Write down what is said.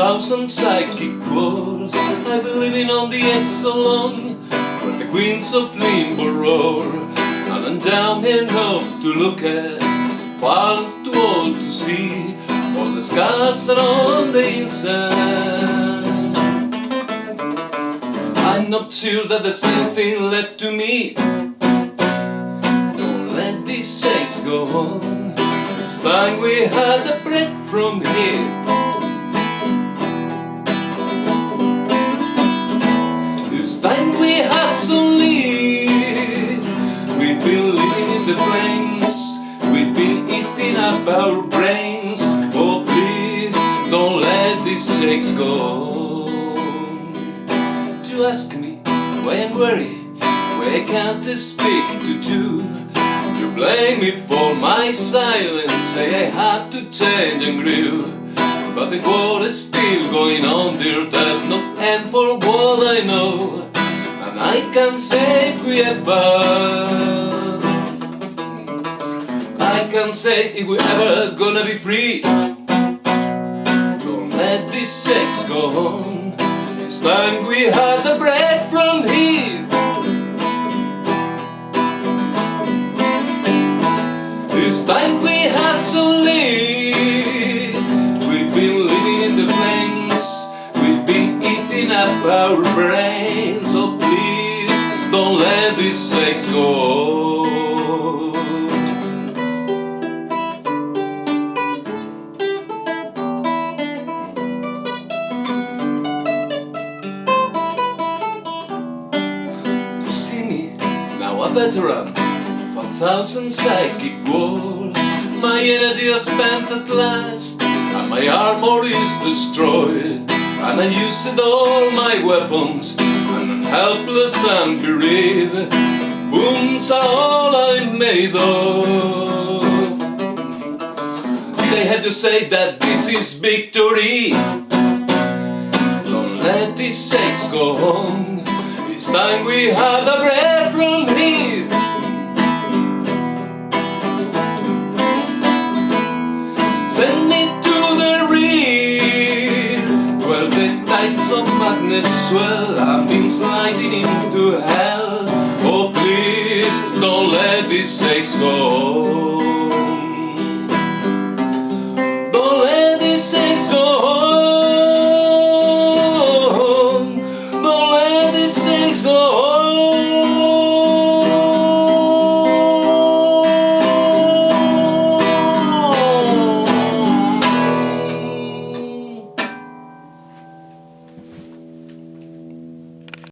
thousand psychic wars I've been living on the edge so long Where the queens of limbo roar And I'm down enough to look at Far too old to see All the scars are on the inside. I'm not sure that there's anything left to me. Don't let these days go on It's time we had a break from here. It's time we had some leave We've been living in the flames We've been eating up our brains. Oh please, don't let these shakes go. You ask me why I'm worried? Why I can't I speak to you Blame me for my silence. Say I have to change and grow but the war is still going on there, there's no end for what I know. And I can't say if we ever I can't say if we're ever gonna be free. Don't let these sex go on. It's time we had the bread It's we had to leave We've been living in the flames. We've been eating up our brains. So please don't let this sex go. You see me, now a veteran thousand psychic wars. My energy is spent at last And my armor is destroyed. And I used all my weapons And I'm helpless and bereaved. Wounds are all I'm made of. Did I have to say that this is victory? Don't let these sakes go on. It's time we have the bread Send me to the rear Where the tides of madness swell I've been sliding into hell. Oh please don't let these sakes go